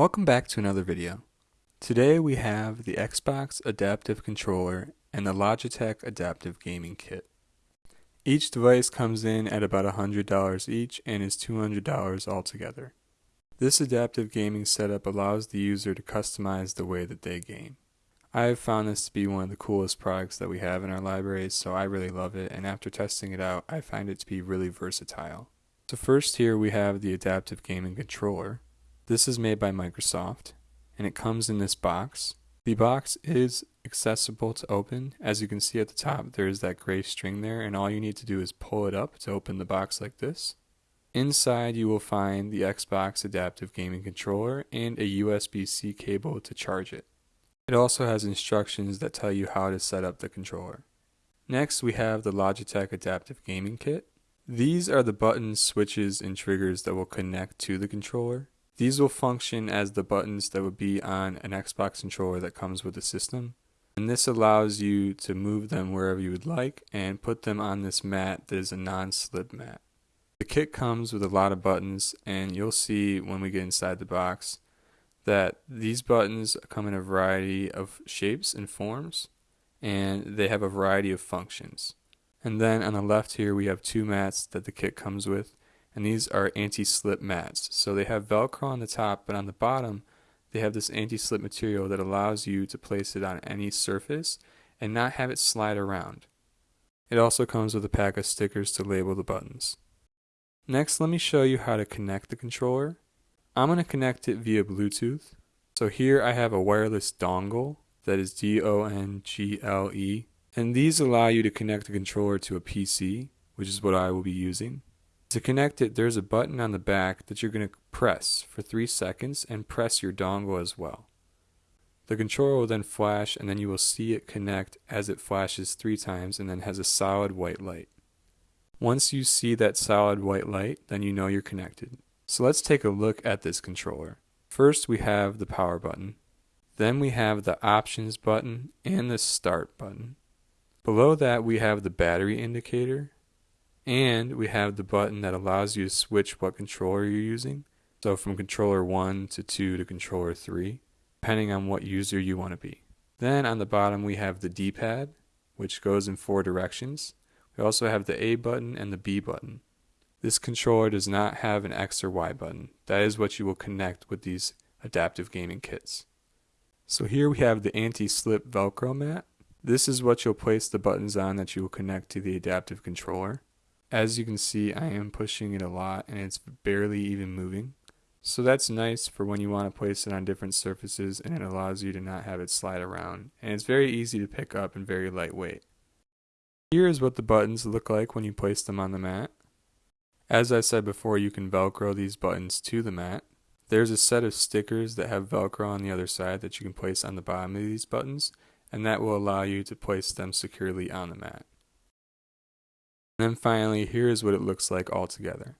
Welcome back to another video. Today we have the Xbox Adaptive Controller and the Logitech Adaptive Gaming Kit. Each device comes in at about $100 each and is $200 altogether. This adaptive gaming setup allows the user to customize the way that they game. I have found this to be one of the coolest products that we have in our libraries, so I really love it, and after testing it out, I find it to be really versatile. So first here we have the Adaptive Gaming Controller. This is made by Microsoft and it comes in this box. The box is accessible to open. As you can see at the top, there is that gray string there and all you need to do is pull it up to open the box like this. Inside you will find the Xbox Adaptive Gaming Controller and a USB-C cable to charge it. It also has instructions that tell you how to set up the controller. Next we have the Logitech Adaptive Gaming Kit. These are the buttons, switches, and triggers that will connect to the controller. These will function as the buttons that would be on an Xbox controller that comes with the system. And this allows you to move them wherever you would like and put them on this mat that is a non-slip mat. The kit comes with a lot of buttons and you'll see when we get inside the box that these buttons come in a variety of shapes and forms and they have a variety of functions. And then on the left here we have two mats that the kit comes with and these are anti-slip mats. So they have Velcro on the top, but on the bottom they have this anti-slip material that allows you to place it on any surface and not have it slide around. It also comes with a pack of stickers to label the buttons. Next, let me show you how to connect the controller. I'm going to connect it via Bluetooth. So here I have a wireless dongle that is D-O-N-G-L-E and these allow you to connect the controller to a PC, which is what I will be using. To connect it, there's a button on the back that you're going to press for 3 seconds and press your dongle as well. The controller will then flash and then you will see it connect as it flashes 3 times and then has a solid white light. Once you see that solid white light, then you know you're connected. So let's take a look at this controller. First we have the power button. Then we have the options button and the start button. Below that we have the battery indicator and we have the button that allows you to switch what controller you're using. So from controller 1 to 2 to controller 3, depending on what user you want to be. Then on the bottom we have the D-pad, which goes in four directions. We also have the A button and the B button. This controller does not have an X or Y button. That is what you will connect with these adaptive gaming kits. So here we have the anti-slip Velcro mat. This is what you'll place the buttons on that you will connect to the adaptive controller. As you can see, I am pushing it a lot and it's barely even moving. So that's nice for when you want to place it on different surfaces and it allows you to not have it slide around. And it's very easy to pick up and very lightweight. Here is what the buttons look like when you place them on the mat. As I said before, you can velcro these buttons to the mat. There's a set of stickers that have velcro on the other side that you can place on the bottom of these buttons and that will allow you to place them securely on the mat. And then finally, here is what it looks like all together.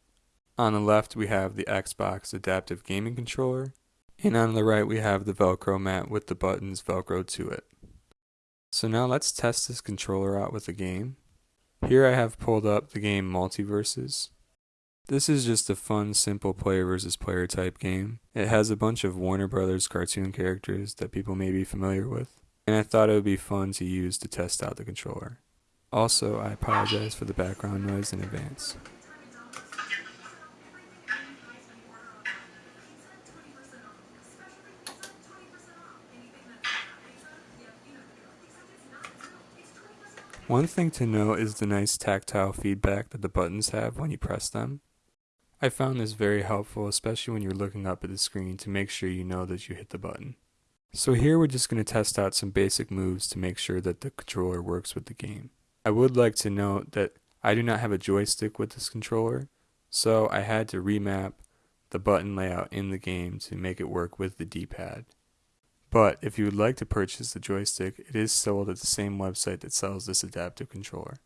On the left, we have the Xbox Adaptive Gaming Controller, and on the right, we have the Velcro mat with the buttons Velcro to it. So now let's test this controller out with a game. Here I have pulled up the game MultiVersus. This is just a fun, simple player versus player type game. It has a bunch of Warner Brothers cartoon characters that people may be familiar with, and I thought it would be fun to use to test out the controller. Also, I apologize for the background noise in advance. One thing to note is the nice tactile feedback that the buttons have when you press them. I found this very helpful, especially when you're looking up at the screen to make sure you know that you hit the button. So here we're just going to test out some basic moves to make sure that the controller works with the game. I would like to note that I do not have a joystick with this controller, so I had to remap the button layout in the game to make it work with the D-pad. But if you would like to purchase the joystick, it is sold at the same website that sells this adaptive controller.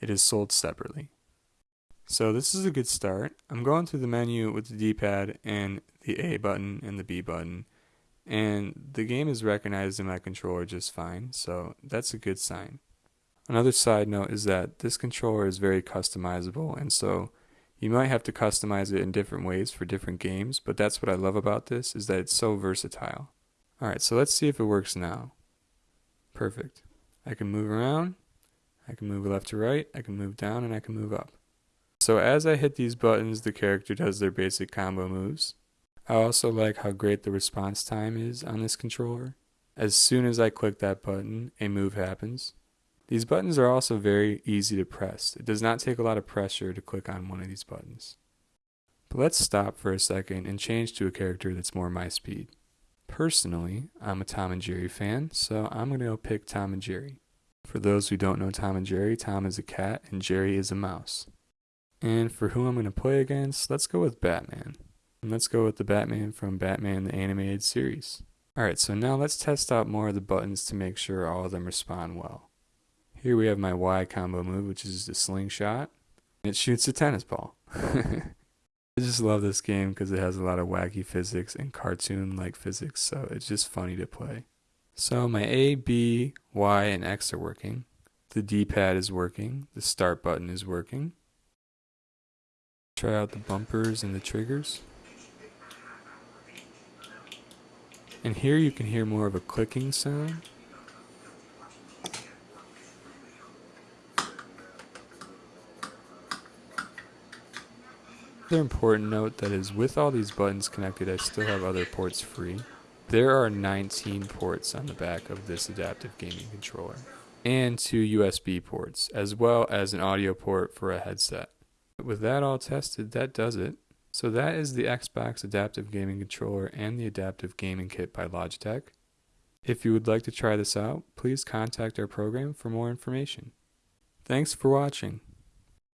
It is sold separately. So this is a good start. I'm going through the menu with the D-pad and the A button and the B button, and the game is recognizing my controller just fine, so that's a good sign. Another side note is that this controller is very customizable and so You might have to customize it in different ways for different games, but that's what I love about this is that it's so versatile. Alright, so let's see if it works now. Perfect. I can move around, I can move left to right, I can move down, and I can move up. So as I hit these buttons, the character does their basic combo moves. I also like how great the response time is on this controller. As soon as I click that button, a move happens. These buttons are also very easy to press. It does not take a lot of pressure to click on one of these buttons. But let's stop for a second and change to a character that's more my speed. Personally, I'm a Tom and Jerry fan, so I'm going to go pick Tom and Jerry. For those who don't know Tom and Jerry, Tom is a cat and Jerry is a mouse. And for who I'm going to play against, let's go with Batman. And let's go with the Batman from Batman the Animated Series. Alright, so now let's test out more of the buttons to make sure all of them respond well. Here we have my Y combo move, which is the slingshot. It shoots a tennis ball. I just love this game because it has a lot of wacky physics and cartoon-like physics, so it's just funny to play. So my A, B, Y, and X are working. The D-pad is working. The start button is working. Try out the bumpers and the triggers. And here you can hear more of a clicking sound. Another important note that is with all these buttons connected I still have other ports free. There are 19 ports on the back of this adaptive gaming controller and two USB ports as well as an audio port for a headset. With that all tested, that does it. So that is the Xbox Adaptive Gaming Controller and the Adaptive Gaming Kit by Logitech. If you would like to try this out, please contact our program for more information. Thanks for watching.